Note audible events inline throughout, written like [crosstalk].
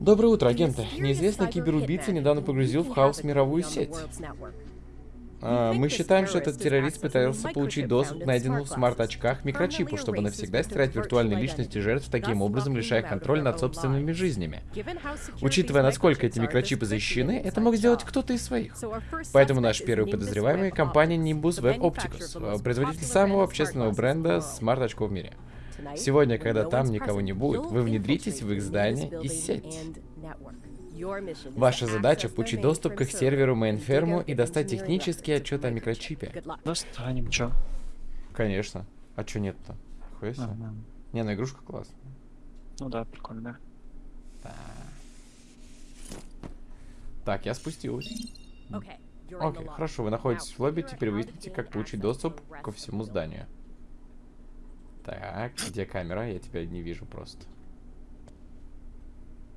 Доброе утро, агенты. Неизвестный киберубийца недавно погрузил в хаос мировую сеть. А, мы считаем, что этот террорист пытался получить доступ к найденному в смарт-очках микрочипу, чтобы навсегда стирать виртуальные личности жертв, таким образом лишая контроль над собственными жизнями. Учитывая, насколько эти микрочипы защищены, это мог сделать кто-то из своих. Поэтому наш первый подозреваемый — компания Nimbus Web Opticus, производитель самого общественного бренда смарт-очков в мире. Сегодня, когда там никого не будет, вы внедритесь в их здание и сеть. Ваша задача — получить доступ к их серверу мейнферму и достать технический отчет о микрочипе. Достанем, чё? Конечно. А чё нет-то? Ага. Не, ну игрушка классная. Ну да, прикольно. Да. Так, я спустилась. Окей, хорошо, вы находитесь в лобби, теперь выясните, как получить доступ ко всему зданию. Так, где камера? Я тебя не вижу просто.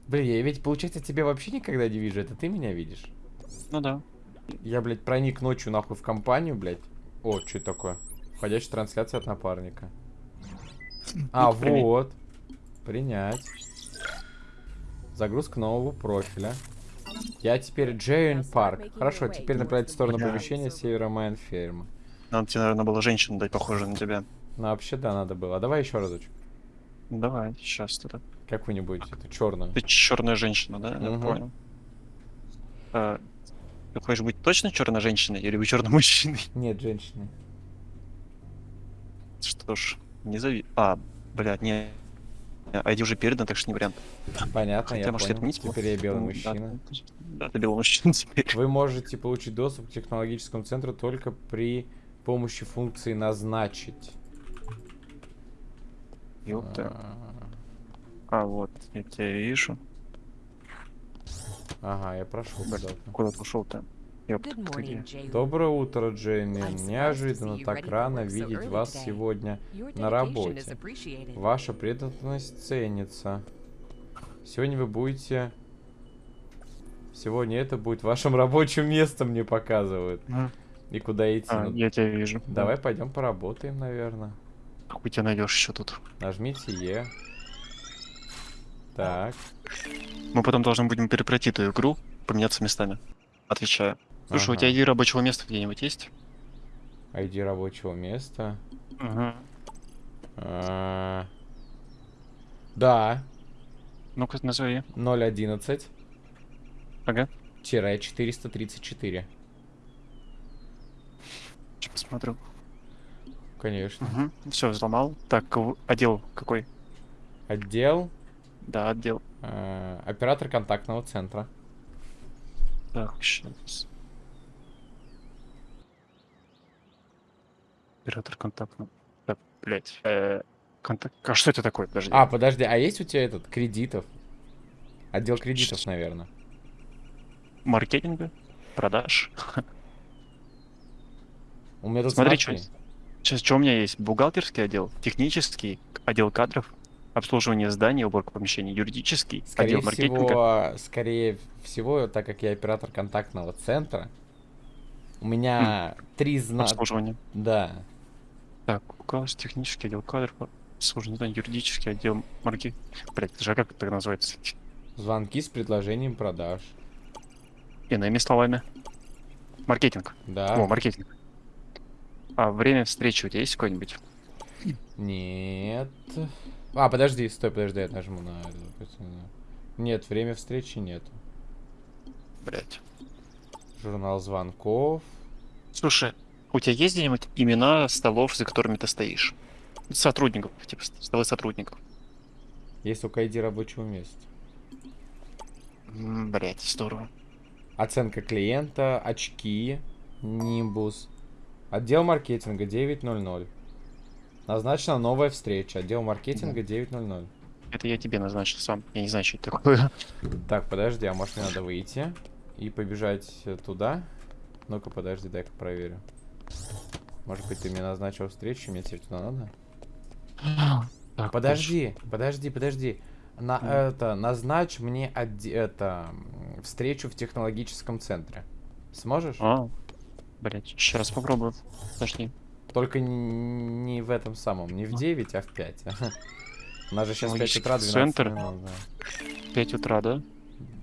Блин, я ведь, получается, тебя вообще никогда не вижу. Это ты меня видишь? Ну да. Я, блядь, проник ночью нахуй в компанию, блядь. О, что это такое? Входящая трансляция от напарника. [laughs] А, вот. Принять. Загрузка нового профиля. Я теперь Джейн Парк. Хорошо, теперь направить в сторону помещения севера Майнферма. Надо тебе, наверное, было женщину дать, похожую на тебя. Ну, вообще, да, надо было. А давай еще разочек. Давай, сейчас тогда. Какую-нибудь, это черную. Ты черная женщина, да? Угу. Я понял. А, ты хочешь быть точно черной женщиной или черным мужчиной? Нет, женщины. Что ж, не зави... А, блядь, не... ID уже передан, так что не вариант. Понятно, Хотя, я может, понял. отменить его? Теперь я белый мужчина. Да, да, ты белый мужчина [laughs] теперь. Вы можете получить доступ к технологическому центру только при помощи функции «назначить». Ёпта. А, А, вот, я тебя вижу. Ага, я прошел куда-то. Куда Jay. Доброе утро, Джейми. Неожиданно так рано видеть вас сегодня на работе. Ваша преданность ценится. Сегодня вы будете... Сегодня это будет вашим рабочим местом, мне показывают. И куда идти. А, Ну, я тебя вижу. Давай пойдем поработаем, наверное. Хуй тебя найдешь еще тут. Нажмите Е. Так. Мы потом должны будем перепройти эту игру, поменяться местами. Отвечаю. Слушай, у Ага. тебя ID рабочего места где-нибудь есть? ID рабочего места. Угу. А, Да. Ну-ка, назови. 011 Ага. тире 434. Сейчас посмотрю. Конечно. Угу. Все, взломал. Так, отдел какой? Отдел. Да, отдел. а, Оператор контактного центра. Так, сейчас. Оператор контактного. Так, блять. Э, контакт. А что это такое? Подожди. А, подожди, а есть у тебя этот кредитов? Отдел кредитов, наверное. Маркетинга? Продаж? У меня тут Смотри, смотри. что Сейчас что у меня есть? Бухгалтерский отдел, технический отдел кадров, обслуживание зданий, уборка помещений, юридический Скорее отдел маркетинга. всего, скорее всего, так как я оператор контактного центра, у меня три знака. Обслуживание. Да. Так, указывается технический отдел кадров, обслуживание зданий, юридический отдел маркетинга. Блять, это же как это называется? Звонки с предложением продаж. Иными словами. Маркетинг. Да. О, маркетинг. А время встречи у тебя есть какой-нибудь? Нет. А, подожди, стой, подожди, я нажму на. Нет, время встречи нет. Блять. Журнал звонков. Слушай, у тебя есть где-нибудь имена столов, за которыми ты стоишь? Сотрудников, типа столы сотрудников. Есть только ID рабочего места. Блять, здорово. Оценка клиента, очки, нимбус. Отдел маркетинга 900. Назначена новая встреча. Отдел маркетинга 900. Это я тебе назначил сам. Я не знаю, что это такое. Так, подожди, а может мне надо выйти и побежать туда? Ну-ка, подожди, дай-ка проверю. Может быть, ты мне назначил встречу, мне тебе туда надо? Так, Подожди, подожди, подожди. На Мгм. это назначь мне это встречу в технологическом центре. Сможешь? А, блять, сейчас попробую. Подожди. Только не в этом самом, не в 9, а в 5. [laughs] У нас же сейчас 5 утра, 12 Центр? минут, да. 5 утра, да?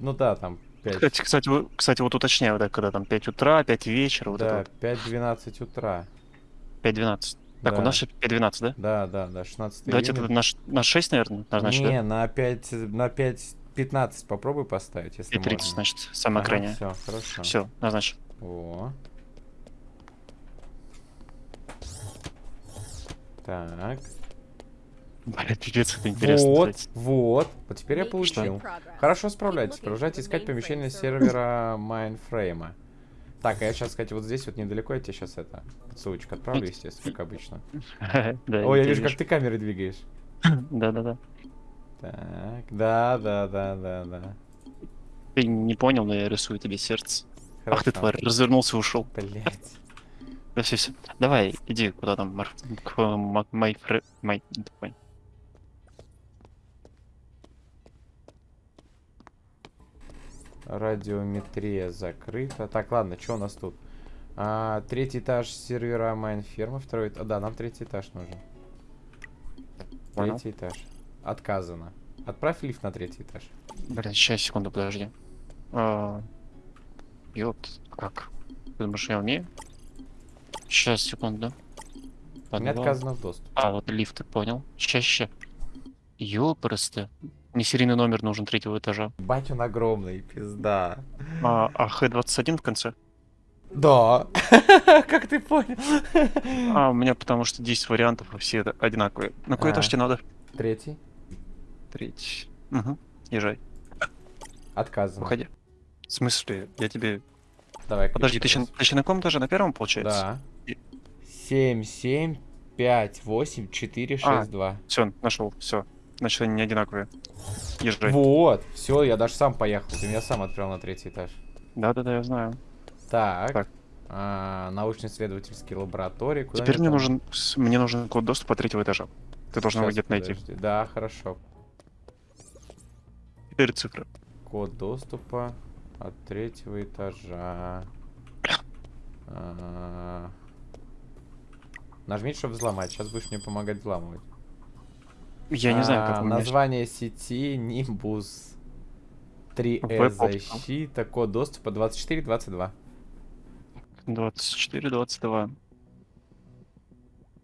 Ну да, там 5, Кстати, кстати, вот- кстати, вот уточняю, да, когда там 5 утра, 5 вечера, вот да, это 5-12 утра. вот, 5-12. Так, Да. у нас сейчас 5-12, да? Да, да, да, 16 Давайте июня. это на, на 6, наверное, назначить, Не, да? на 5, на 5-15 попробуй поставить, если 5.30, можно. значит, самое крайнее. все, хорошо. Все, назначь. О. Так. Блядь, пипец, это интересно. Вот, кстати. вот. Вот теперь я получил. Хорошо. Хорошо справляйтесь. Продолжайте искать помещение сервера мейнфрейма. Так, а я сейчас, кстати, вот здесь вот недалеко, я тебе сейчас это, ссылочку отправлю, естественно, как обычно. [laughs] Ой, я вижу, как ты камеры двигаешь. [laughs] Да-да-да. Так, да, да, да, да, да. Ты не понял, но я рисую тебе сердце. Ах ты тварь, развернулся и ушел. Блять. Все, все. Давай, иди куда там, Мар... к ма- май фре... май... Радиометрия закрыта. Так, ладно, что у нас тут? А, третий этаж сервера Майнферма, второй... А, да, нам третий этаж нужен. Понял. Третий этаж. Отказано. Отправь лифт на третий этаж. Блин, сейчас, секунду, подожди. А... Ёпт, как? Ты думаешь, я умею? Сейчас, секунду. Мне Подвал. отказано в доступ. А, вот лифт, понял. Ща, ща. Ёпрсты. Мне серийный номер нужен третьего этажа. Бать он огромный, пизда. А, а Х-21 в конце? Да. [laughs] Как ты понял? А, у меня потому что 10 вариантов, и все это одинаковые. На какой этаж А. тебе надо? Третий. Третий. Угу. Езжай, Отказано. уходи. В смысле? Я тебе... Давай. Подожди, ты ща, ты ща на каком этаже? На первом, получается? Да. И- 7, 7, 5, 8, 4, 6, А. 2. Все, нашел, все. Значит, они не одинаковые. Езжай. Вот. Все, я даже сам поехал. Ты меня сам отправил на третий этаж. Да-да-да, я знаю. Так. Так. А, научно-исследовательские лаборатории. Куда Теперь мне там? нужен, мне нужен код доступа третьего этажа. Ты должен его где-то найти. Да, хорошо. Четыре цифры. Код доступа от третьего этажа. А, Нажмите, чтобы взломать. Сейчас будешь мне помогать взламывать. Я не знаю, А, как у меня... Название сети Nimbus 3 Web e Optical. защита, код доступа 2422. 24, 22.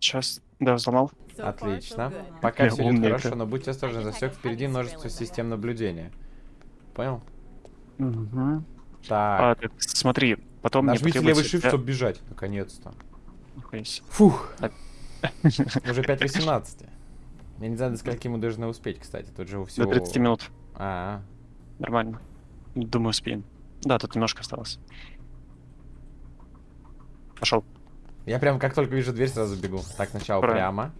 Сейчас, да, взломал. Отлично. Пока Я все идет хорошо, но будьте осторожны, засек впереди множество систем наблюдения. Понял? Угу. Так. А, так, смотри, потом Нажмите левый shift, для- чтобы бежать, наконец-то. Фух. А- [laughs] Уже 5.18. Я не знаю, до скольки мы должны успеть, кстати. Тут же у всего... До 30 минут. А, Нормально. Думаю, успеем. Да, тут немножко осталось. Пошел. я прям как только вижу дверь, сразу бегу. Так, сначала Правильно. прямо.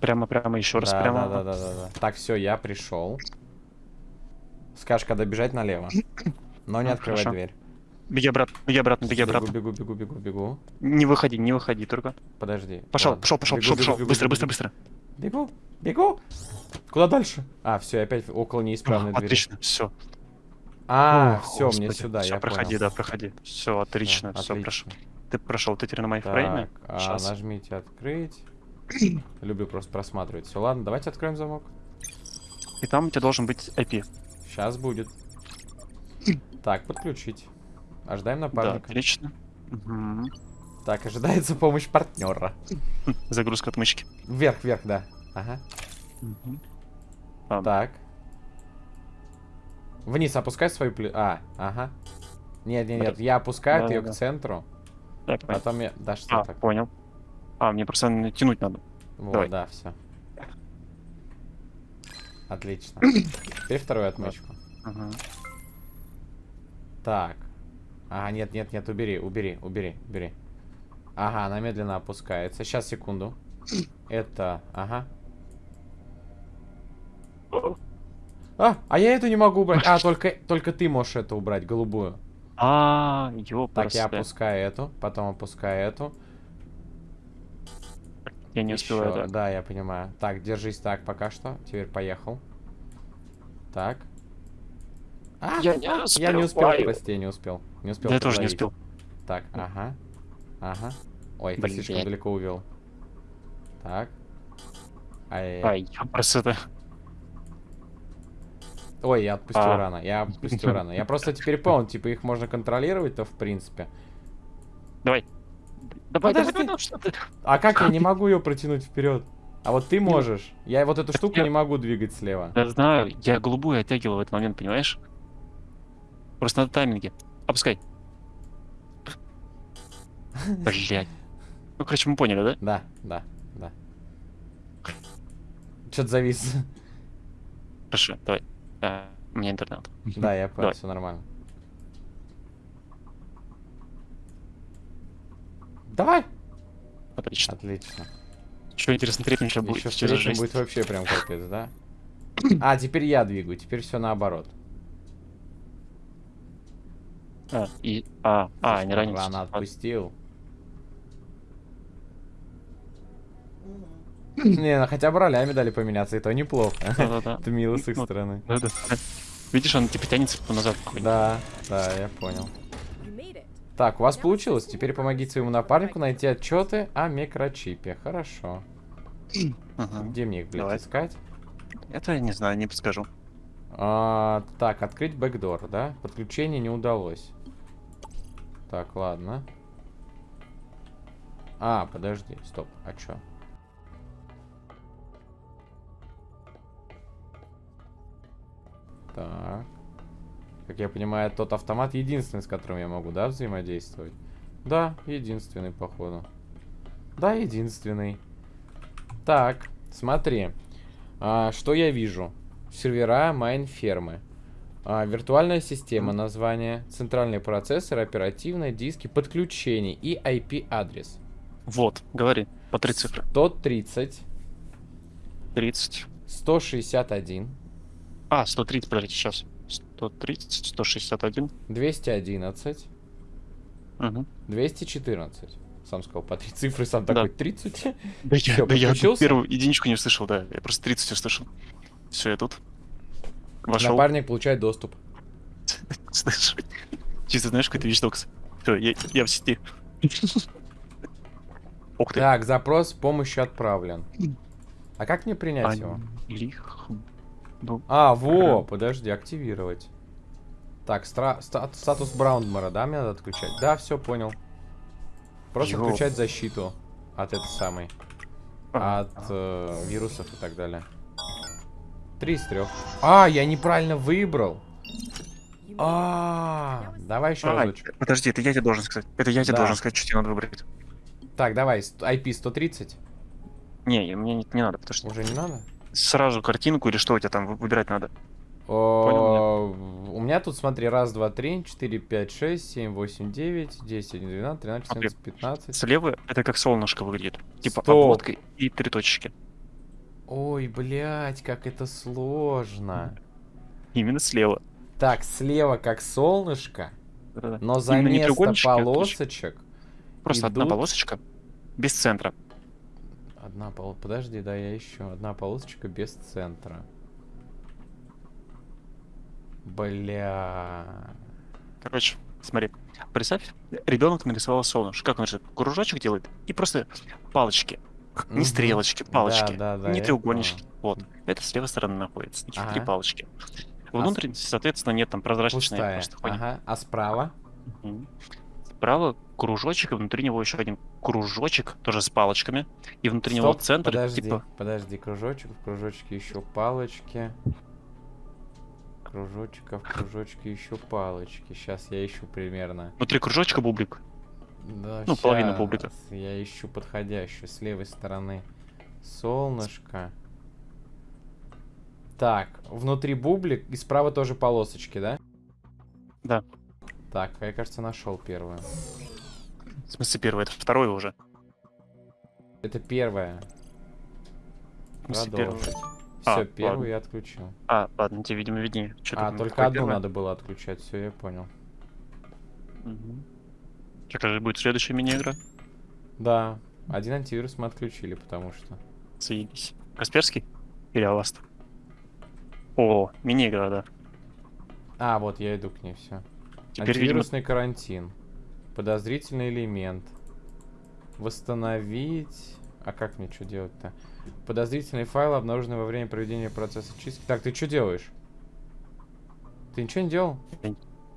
Прямо, прямо, еще раз да, прямо. Да, да, да, да, да. Так, все, я пришел. Скажешь, когда бежать налево. Но не А, открывай хорошо. дверь. Беги обратно, беги обратно, беги Бегу, обратно. бегу, бегу, бегу, бегу. Не выходи, не выходи только. Подожди. Пошел, Ладно. пошел, пошел, Бегу, пошел, бегу, пошел. бегу, Быстро, бегу, быстро, бегу. быстро. Бегу, бегу. Куда дальше? А, все, опять около неисправной двери. Отлично, все. А, все, мне сюда, Все, я проходи, понял. да, проходи. Все, отлично, Всё, все, отлично. прошел. Ты прошел, ты теперь на майфрейме. А, Щас. нажмите открыть. [clears throat] Люблю просто просматривать. Все, ладно, давайте откроем замок. И там у тебя должен быть IP. Сейчас будет. [clears throat] Так, подключить. Ожидаем Да, напарника. отлично. Мгм. Так, ожидается помощь партнера. [laughs] Загрузка отмычки. Вверх, вверх, да. Ага. А, Так. Вниз опускай свою плю... А, ага. Нет, нет, нет, я опускаю Да, ее да, к да. центру, понял. потом я... Да что А, так? понял. А, мне просто натянуть надо. Вот, давай. да, все. Отлично. [coughs] Теперь вторую отмычку. Ага. Так. Ага, нет, нет, нет, убери, убери, убери, убери. Ага, она медленно опускается. Сейчас, секунду. Это, ага. А, а я эту не могу убрать. А, только, только ты можешь эту убрать, голубую. А, Так, ёпарасы. я опускаю эту, потом опускаю эту. Я не успеваю, Ещё, да. Да, я понимаю. Так, держись так пока что. Теперь поехал. Так. А, Я не я не успел, прости, не успел. Не успел. Я тоже не успел. Так, ага. Ага. Ой, Блин. слишком далеко увел. Так. Ай, Ай, ёпарасы это. Ой, я отпустил А. рано. Я отпустил [laughs] рано. Я просто теперь понял, типа их можно контролировать-то в принципе. Давай. Давай, Подожди. давай, ну что ты? А как я не могу ее протянуть вперед? А вот ты можешь. Я вот эту [laughs] штуку я- не могу двигать слева. Я знаю, я голубую оттягивал в этот момент, понимаешь? Просто надо тайминге. Опускай. Блять. Ну, короче, мы поняли, да? Да, да, да. Что-то завис. Хорошо, давай. А, у меня интернет. Да, я понял, все нормально. Давай! Отлично. Отлично. Что интересно, третьим сейчас будет? Еще в третьем будет вообще прям капец, да? [coughs] А, теперь я двигаю, теперь все наоборот. А, и... А, а, не ранен. Рано отпустил. Не, ну хотя бы ролями дали поменяться, и то неплохо. Да-да-да. Это мило с их Ну, стороны. Да-да. Видишь, он типа тянется назад. Да, да, я понял. Так, у вас получилось. Теперь помогите своему напарнику найти отчеты о микрочипе. Хорошо. Ага. Где мне их, блядь, Давай. искать? Это я не знаю, не подскажу. А, так, открыть бэкдор, да? Подключение не удалось. Так, ладно. А, подожди, стоп, а чё? Так. Как я понимаю, тот автомат единственный, с которым я могу, да, взаимодействовать? Да, единственный, походу. Да, единственный. Так, смотри. А, что я вижу? Сервера майн-фермы. А, виртуальная система, название, центральный процессор, оперативные диски, подключение и IP-адрес. Вот, говори. По три цифры. 130, 30. 161, А, 130, подождите, сейчас. 130, 161. 211, Угу. 214. Сам сказал по три цифры, сам Да. такой 30. Да я, да я первую единичку не услышал, да. Я просто 30 услышал. Все, я тут. Вошел. Напарник получает доступ. Слышь, [laughs] Чисто знаешь, какой-то вещдокс. Все, я, я в сети. [laughs] Ух ты. Так, запрос помощи отправлен. А как мне принять его? Лих. Ну, А, во, подожди, активировать. Так, стра- ста- статус Браунмара, да, мне надо отключать? Да, все, понял. Просто Йоу. включать защиту от этой самой, а, от э, вирусов и так далее. Три из трех. А, я неправильно выбрал. А, давай еще а, разочек. подожди, это я тебе должен сказать. Это я тебе Да. должен сказать, что тебе надо выбрать. Так, давай, IP 130. Не, мне не, не надо, потому что Уже не надо? сразу картинку или что у тебя там вы- выбирать надо. О, У меня тут, смотри, раз, два, три, четыре, пять, шесть, семь, восемь, девять, десять, двенадцать, тринадцать, четырнадцать, пятнадцать. Слева это как солнышко выглядит. Типа Стоп. обводка и три точечки. Ой, блядь, как это сложно. Именно слева. Так, слева как солнышко, но за Именно место а полосочек. Просто одна идут- полосочка без центра. Одна пол... Подожди, да, я еще. Одна полосочка без центра. Бля. Короче, смотри. Представь, ребенок нарисовал солнышко. Как он же кружочек делает? И просто палочки. Не Мгм. стрелочки, палочки. Да, да, да, не треугольнички. Вот. Это с левой стороны находится. Три Ага. палочки. А Внутрь, соответственно, нет там просто хуйня. Ага. А справа? Мгм. Справа кружочек, и внутри него еще один кружочек, тоже с палочками. И внутри него Стоп, центр, Подожди, типа... подожди, кружочек, в кружочке еще палочки. Кружочка, в кружочке еще палочки. Сейчас я ищу примерно. Внутри кружочка бублик. Да, Ну, половина щас бублика. Я ищу подходящую с левой стороны. Солнышко. Так, внутри бублик и справа тоже полосочки, да? Да. Так, я, кажется, нашел первую. В смысле первый, это второй уже. Это первый. Продолжить. А, Все, первую ладно. я отключил. А, ладно, тебе, видимо, виднее. А, только одну первый? надо было отключать, все, я понял. Мгм. Чё, какая будет следующая мини-игра? Да, один антивирус мы отключили, потому что. Заебись. Касперский? Или Аваст? О, мини-игра, да. А, вот я иду к ней, все. Теперь, видимо, Антивирусный карантин. Подозрительный элемент. Восстановить. А как мне что делать-то? Подозрительные файлы, обнаруженные во время проведения процесса чистки. Так, ты что делаешь? Ты ничего не делал?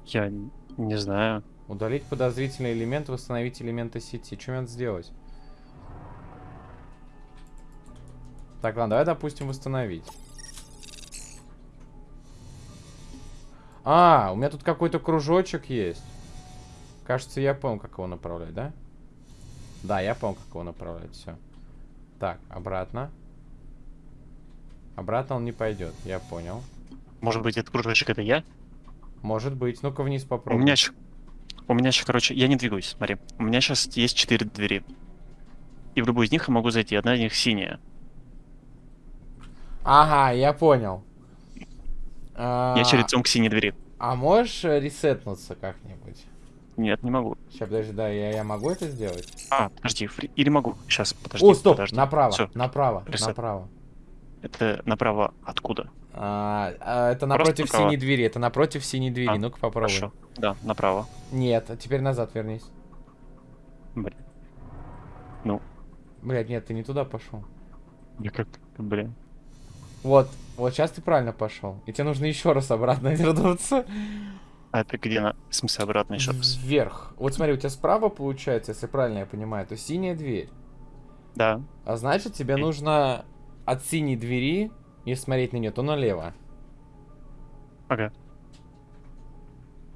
Я н- не знаю. Удалить подозрительный элемент, восстановить элементы сети. Что мне надо сделать? Так, ладно, давай, допустим, восстановить. А, у меня тут какой-то кружочек есть. Кажется, я понял, как его направлять, да? Да, я понял, как его направлять, все. Так, обратно. Обратно он не пойдет, я понял. Может быть, этот кружочек это я? Может быть. Ну-ка вниз У попробуй. меня щ- У меня сейчас, короче, я не двигаюсь, смотри. У меня сейчас есть четыре двери. И в любую из них я могу зайти. Одна из них синяя. Ага, я понял. А, Я через лицом к синей двери. а можешь э, ресетнуться как-нибудь? Нет, не могу. Сейчас, подожди, да, я, я могу это сделать? А, подожди, фри- или могу. Сейчас, подожди. О, стоп, подожди. направо, Всё, направо, Ресет. направо. Это направо откуда? А, а, это Просто напротив направо. синей двери, это напротив синей двери. А, Ну-ка попробуй. Хорошо. Да, направо. Нет, а теперь назад вернись. Блин. Ну, Блять, нет, ты не туда пошел. я как, блин. Вот, вот сейчас ты правильно пошел. И тебе нужно еще раз обратно [laughs] вернуться. А это где на... В смысле обратно еще раз? Вверх. Вот смотри, у тебя справа получается, если правильно я понимаю, то синяя дверь. Да. А значит, тебе нужно от синей двери, если смотреть на нее, то налево. Ага.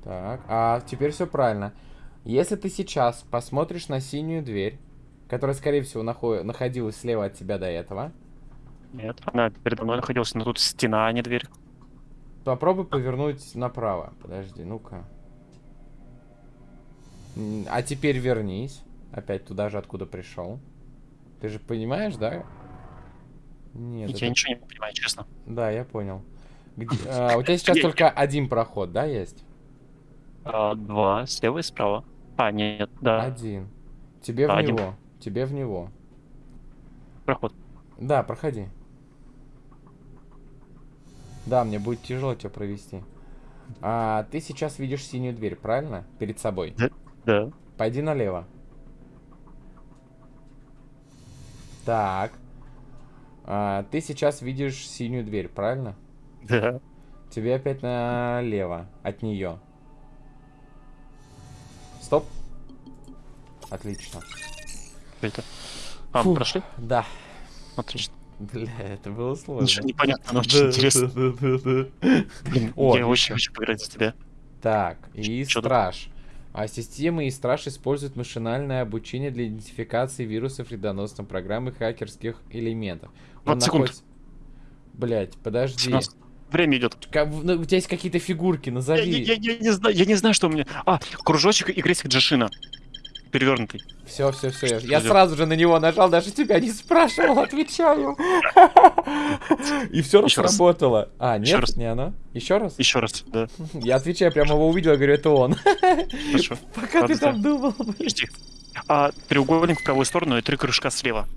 Так, а теперь все правильно. Если ты сейчас посмотришь на синюю дверь, которая, скорее всего, нахо- находилась слева от тебя до этого, Нет. Она передо мной находилась, но тут стена, а не дверь. попробуй повернуть направо. Подожди, ну-ка. А теперь вернись. Опять туда же, откуда пришел. Ты же понимаешь, да? Нет, я это- ничего не понимаю, честно. Да, я понял. Где- [laughs] а, у тебя сейчас Я- только один проход, да, есть? А, два, слева и справа. А, нет, да, Один. Тебе в А, один. него. Тебе в него. проход. Да, проходи. Да, мне будет тяжело тебя провести. А, ты сейчас видишь синюю дверь, правильно? Перед собой. Да. Пойди налево. Так. А, ты сейчас видишь синюю дверь, правильно? Да. Тебе опять налево от нее. Стоп. Отлично. Это. А, мы Фух. прошли? Да. Отлично. Бля, это было сложно. Ничего непонятно, но очень интересно. Блин, О, я очень хочу поиграть за тебя. Так, и Чё страж. А системы и страж используют машинальное обучение для идентификации вирусов, вредоносных программ и хакерских элементов. Он 20 секунд. находится- Блять, подожди. 17. Время идет. Ка- ну, у тебя есть какие-то фигурки, Я, назови. я- я не знаю, я не знаю, что у меня. А, кружочек и крестик Джашина. Перевернутый. Все, все, все. Я, Что я сразу же на него нажал, даже тебя не спрашивал, отвечаю. И все раз. сработало. А, нет, не оно. Еще раз? Еще раз, да. Я отвечаю, прямо его увидел, говорю, это он. Хорошо. [laughs] Пока ты там думал. Подожди. А, треугольник в правую сторону и три кружка слева.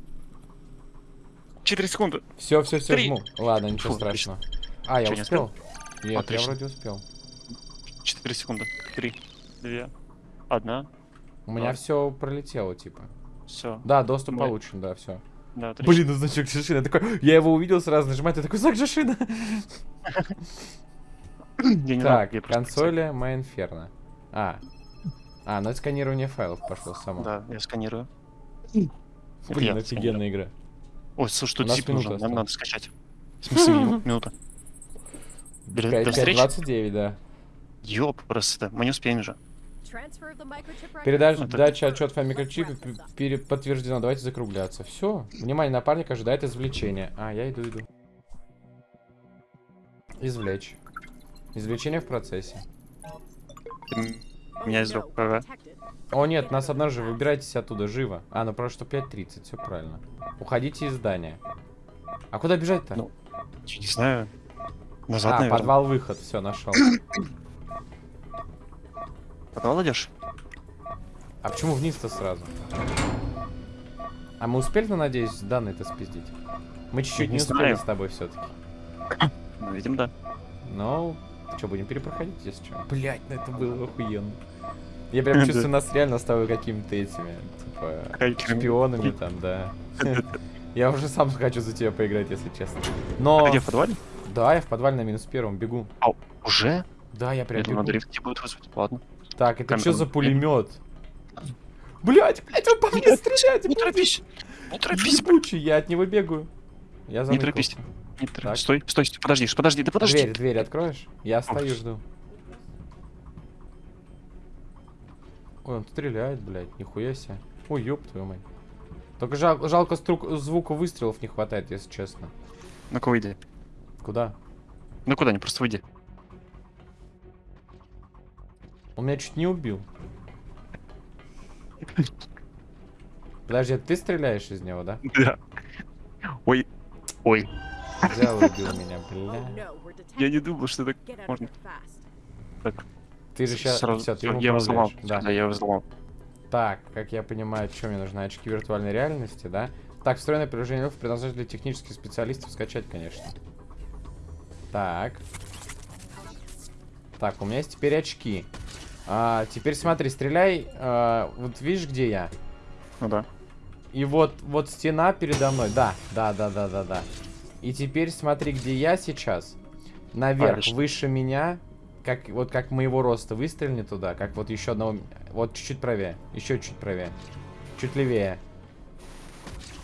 Четыре секунды. Все, все, все, жму. Ладно, ничего страшного. А, я успел? Нет, я вроде успел. Четыре секунды. Три, две, одна. У меня все пролетело, типа. Все. Да, доступ Мы- получен, да, все. Да, отлично. Блин, ну значок Жишина. Такой, я его увидел, сразу нажимаю, ты такой, знак. Я знаю, Так, консоли Майнферно. А. А, ну это сканирование файлов пошло само. Да, я сканирую. Блин, я офигенная игра. Ой, слушай, тут зип нужен, нам надо скачать. В смысле, мину- [laughs] минута? До встречи? 5.29, да. Ёп, просто, мы не успеем же. Передача Это- дача отчет о микрочипе подтверждена. Давайте закругляться. Все. Внимание, напарник ожидает извлечения. А, я иду, иду. Извлечь. Извлечение в процессе. Ты Меня извлек, ага. О, нет, нас обнаружили. Выбирайтесь оттуда, живо. А, ну просто 5.30, все правильно. Уходите из здания. А куда бежать-то? Ну, не знаю. Назад, а, наверное. подвал-выход. Все, нашел. Идешь? А почему вниз-то сразу? А мы успели, ну, надеюсь, данные-то спиздить? Мы чуть-чуть не не успели знаю. с тобой все-таки. Ну, видимо, да. Ну, что, будем перепроходить, если что? Блять, ну это было охуенно. Я прям [laughs] чувствую нас реально с тобой какими-то этими, типа, шпионами там, да. [laughs] Я уже сам хочу за тебя поиграть, если честно. Но... А где в подвале? Да, я в подвале на минус первом бегу. Уже? Да, я прям Я думаю, бегу. дрифт не будет вызвать. Ладно. Так, это что за не- пулемет? Блять, блять, он по мне стреляет! Не торопись. Не торопись. Ебучий, я от него бегаю. Я Не заныкался. торопись. Не торопись. Стой, стой, стой. Подожди, подожди, да подожди. Дверь, дверь откроешь? Я стою, жду. Ой, он стреляет, блядь, нихуя себе. Ой, ёб твою мать. Только жал- жалко струк- звука выстрелов не хватает, если честно. Ну-ка выйди. Куда? Ну куда, не просто выйди. Он меня чуть не убил. Подожди, ты стреляешь из него, да? Да. Ой. Ой. Взял и убил меня, Oh, бля. Я не думал, что так можно. Ты же сейчас... Сразу- Все, ты я его взломал. Да. Да, я его взломал. Так, как я понимаю, что мне нужны очки виртуальной реальности, да? Так, встроенное приложение Elf предназначено для технических специалистов скачать, конечно. Так. Так, у меня есть теперь очки. А, теперь смотри, стреляй. а, вот видишь, где я? Ну да. И вот, вот стена передо мной. Да, да, да, да, да, да. И теперь смотри, где я сейчас. Наверх, Правильно. выше меня. Как, вот как моего роста. Выстрельни туда. Как вот еще одного... Вот чуть-чуть правее. Еще чуть правее. Чуть левее.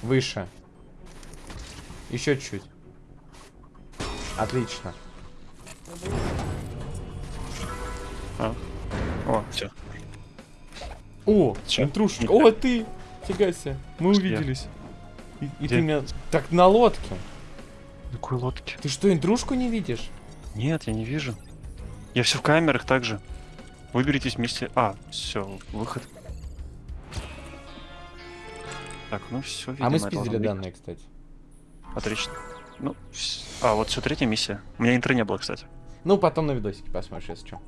Выше. Еще чуть. Отлично. О, все. О, Чё? интрушечка. Не О, ты! Фига себе. Мы Где? увиделись. И, и ты меня... Так на лодке. Какой лодки? Ты что, интрушку не видишь? Нет, я не вижу. Я все в камерах также. Выберитесь вместе. А, все, выход. Так, ну все, а мы спиздили данные, кстати. Отлично. Ну, а, вот все, третья миссия. У меня интро не было, кстати. Ну, потом на видосике посмотришь, если что.